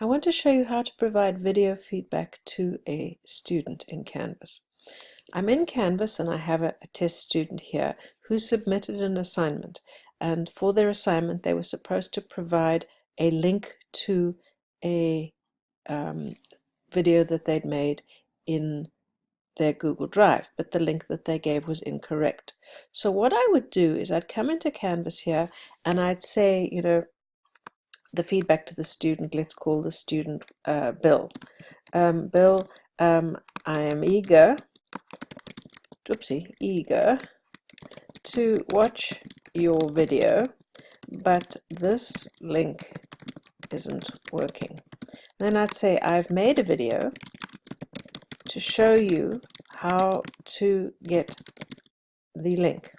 I want to show you how to provide video feedback to a student in Canvas. I'm in Canvas and I have a, a, test student here who submitted an assignment and for their assignment they were supposed to provide a link to a um, video that they'd made in their Google Drive but the link that they gave was incorrect. So what I would do is I'd come into Canvas here and I'd say you know the feedback to the student, let's call the student uh, Bill. Um, Bill, um, I am eager, oopsie, eager to watch your video, but this link isn't working. Then I'd say I've made a video to show you how to get the link.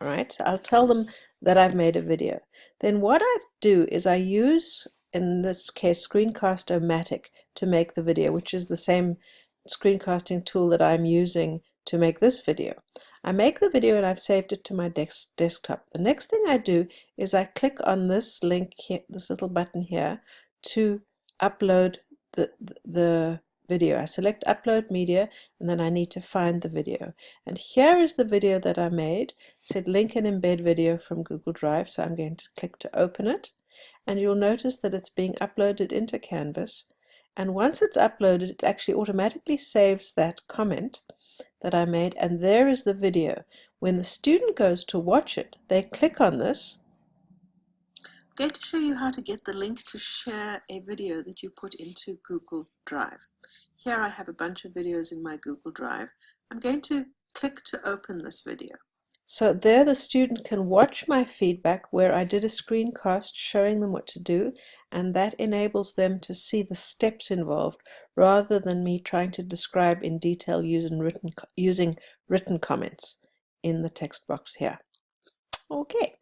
Right, I'll tell them that I've made a video. Then what I do is I use, in this case, Screencast-O-Matic to make the video, which is the same screencasting tool that I'm using to make this video. I make the video and I've saved it to my desk desktop. The next thing I do is I click on this link here, this little button here, to upload the, the video. I select upload media and then I need to find the video. And here is the video that I made. It said link and embed video from Google Drive. So I'm going to click to open it. And you'll notice that it's being uploaded into Canvas. And once it's uploaded, it actually automatically saves that comment that I made. And there is the video. When the student goes to watch it, they click on this going to show you how to get the link to share a video that you put into Google Drive. Here I have a bunch of videos in my Google Drive. I'm going to click to open this video. So there the student can watch my feedback where I did a screencast showing them what to do and that enables them to see the steps involved rather than me trying to describe in detail using written, using written comments in the text box here. Okay.